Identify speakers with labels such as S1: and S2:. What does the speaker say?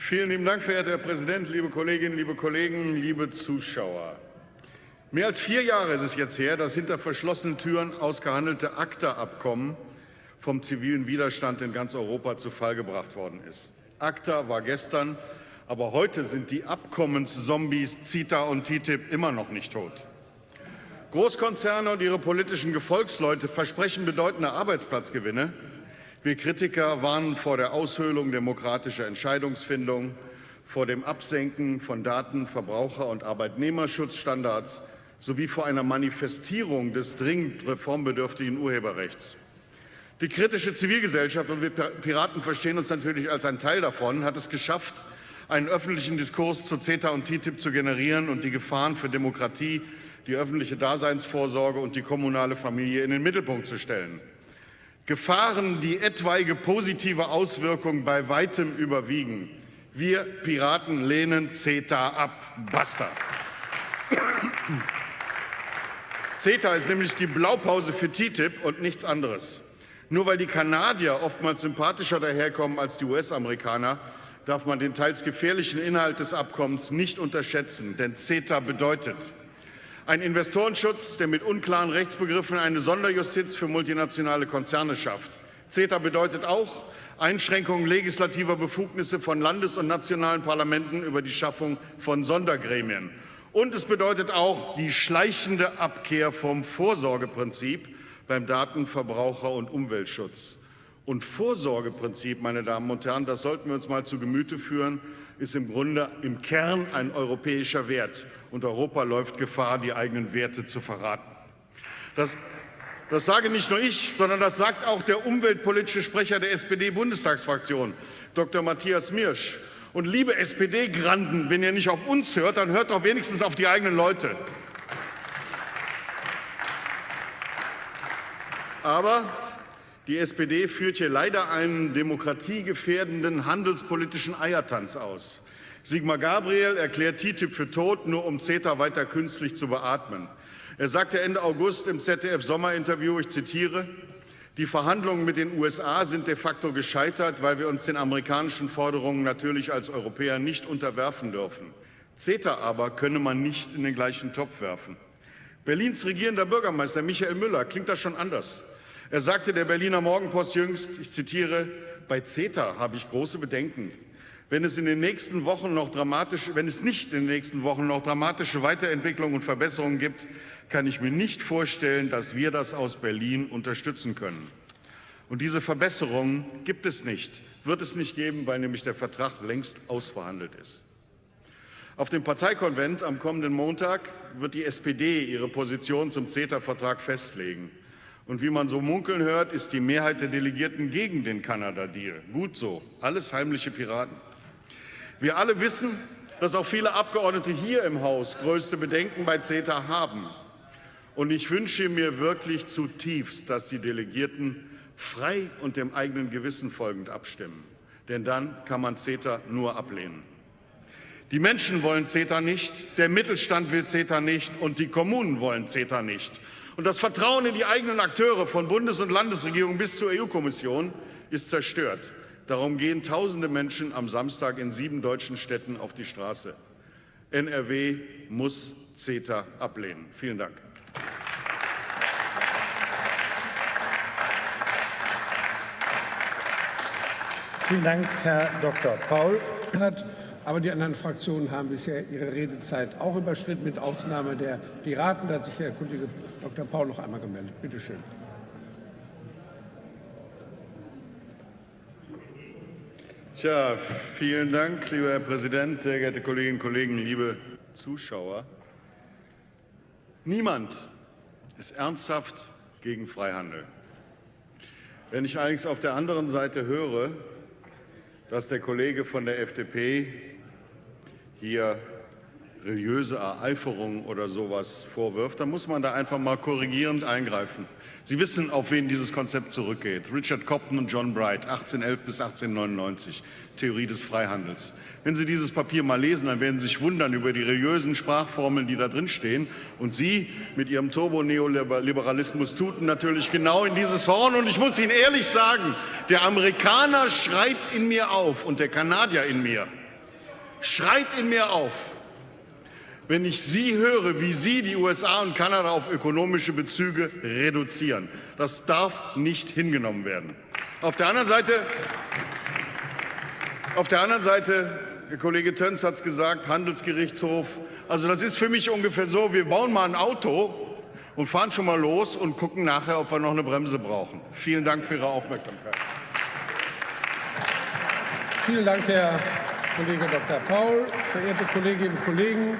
S1: Vielen lieben Dank, verehrter Herr Präsident, liebe Kolleginnen, liebe Kollegen, liebe Zuschauer. Mehr als vier Jahre ist es jetzt her, dass hinter verschlossenen Türen ausgehandelte ACTA-Abkommen vom zivilen Widerstand in ganz Europa zu Fall gebracht worden ist. ACTA war gestern, aber heute sind die Abkommenszombies CETA und TTIP immer noch nicht tot. Großkonzerne und ihre politischen Gefolgsleute versprechen bedeutende Arbeitsplatzgewinne. Wir Kritiker warnen vor der Aushöhlung demokratischer Entscheidungsfindung, vor dem Absenken von Daten-, Verbraucher- und Arbeitnehmerschutzstandards sowie vor einer Manifestierung des dringend reformbedürftigen Urheberrechts. Die kritische Zivilgesellschaft, und wir Piraten verstehen uns natürlich als ein Teil davon, hat es geschafft, einen öffentlichen Diskurs zu CETA und TTIP zu generieren und die Gefahren für Demokratie, die öffentliche Daseinsvorsorge und die kommunale Familie in den Mittelpunkt zu stellen. Gefahren, die etwaige positive Auswirkungen bei weitem überwiegen. Wir Piraten lehnen CETA ab. Basta. CETA ist nämlich die Blaupause für TTIP und nichts anderes. Nur weil die Kanadier oftmals sympathischer daherkommen als die US-Amerikaner, darf man den teils gefährlichen Inhalt des Abkommens nicht unterschätzen. Denn CETA bedeutet ein Investorenschutz, der mit unklaren Rechtsbegriffen eine Sonderjustiz für multinationale Konzerne schafft. CETA bedeutet auch Einschränkungen legislativer Befugnisse von Landes- und nationalen Parlamenten über die Schaffung von Sondergremien. Und es bedeutet auch die schleichende Abkehr vom Vorsorgeprinzip beim Datenverbraucher- und Umweltschutz. Und Vorsorgeprinzip, meine Damen und Herren, das sollten wir uns mal zu Gemüte führen, ist im Grunde im Kern ein europäischer Wert. Und Europa läuft Gefahr, die eigenen Werte zu verraten. Das, das sage nicht nur ich, sondern das sagt auch der umweltpolitische Sprecher der SPD-Bundestagsfraktion, Dr. Matthias Mirsch. Und liebe SPD-Granden, wenn ihr nicht auf uns hört, dann hört doch wenigstens auf die eigenen Leute. Aber die SPD führt hier leider einen demokratiegefährdenden handelspolitischen Eiertanz aus. Sigmar Gabriel erklärt TTIP für tot, nur um CETA weiter künstlich zu beatmen. Er sagte Ende August im ZDF-Sommerinterview, ich zitiere, die Verhandlungen mit den USA sind de facto gescheitert, weil wir uns den amerikanischen Forderungen natürlich als Europäer nicht unterwerfen dürfen. CETA aber könne man nicht in den gleichen Topf werfen. Berlins regierender Bürgermeister Michael Müller klingt das schon anders. Er sagte der Berliner Morgenpost jüngst, ich zitiere, bei CETA habe ich große Bedenken. Wenn es, in den nächsten Wochen noch dramatisch, wenn es nicht in den nächsten Wochen noch dramatische Weiterentwicklungen und Verbesserungen gibt, kann ich mir nicht vorstellen, dass wir das aus Berlin unterstützen können. Und diese Verbesserungen gibt es nicht, wird es nicht geben, weil nämlich der Vertrag längst ausverhandelt ist. Auf dem Parteikonvent am kommenden Montag wird die SPD ihre Position zum CETA-Vertrag festlegen. Und wie man so munkeln hört, ist die Mehrheit der Delegierten gegen den Kanada-Deal. Gut so, alles heimliche Piraten. Wir alle wissen, dass auch viele Abgeordnete hier im Haus größte Bedenken bei CETA haben. Und ich wünsche mir wirklich zutiefst, dass die Delegierten frei und dem eigenen Gewissen folgend abstimmen. Denn dann kann man CETA nur ablehnen. Die Menschen wollen CETA nicht, der Mittelstand will CETA nicht und die Kommunen wollen CETA nicht. Und das Vertrauen in die eigenen Akteure von Bundes- und Landesregierung bis zur EU-Kommission ist zerstört. Darum gehen tausende Menschen am Samstag in sieben deutschen Städten auf die Straße. NRW muss CETA ablehnen. Vielen Dank.
S2: Vielen Dank, Herr Dr. Paul. Aber die anderen Fraktionen haben bisher ihre Redezeit auch überschritten, mit Ausnahme der Piraten. Da hat sich Herr Kollege Dr. Paul noch einmal gemeldet. Bitte schön.
S1: Tja, vielen Dank, lieber Herr Präsident, sehr geehrte Kolleginnen und Kollegen, liebe Zuschauer. Niemand ist ernsthaft gegen Freihandel. Wenn ich allerdings auf der anderen Seite höre, dass der Kollege von der FDP hier religiöse Ereiferung oder sowas vorwirft, dann muss man da einfach mal korrigierend eingreifen. Sie wissen, auf wen dieses Konzept zurückgeht. Richard Cobden und John Bright, 1811 bis 1899, Theorie des Freihandels. Wenn Sie dieses Papier mal lesen, dann werden Sie sich wundern über die religiösen Sprachformeln, die da drin stehen. Und Sie mit Ihrem Turbo-Neoliberalismus tuten natürlich genau in dieses Horn. Und ich muss Ihnen ehrlich sagen, der Amerikaner schreit in mir auf und der Kanadier in mir schreit in mir auf, wenn ich Sie höre, wie Sie die USA und Kanada auf ökonomische Bezüge reduzieren. Das darf nicht hingenommen werden. Auf der anderen Seite, auf der anderen Seite der Kollege Töns hat es gesagt, Handelsgerichtshof. Also das ist für mich ungefähr so, wir bauen mal ein Auto und fahren schon mal los und gucken nachher, ob wir noch eine Bremse brauchen. Vielen Dank für Ihre Aufmerksamkeit.
S2: Vielen Dank, Herr Kollege Dr. Paul. Verehrte Kolleginnen und Kollegen,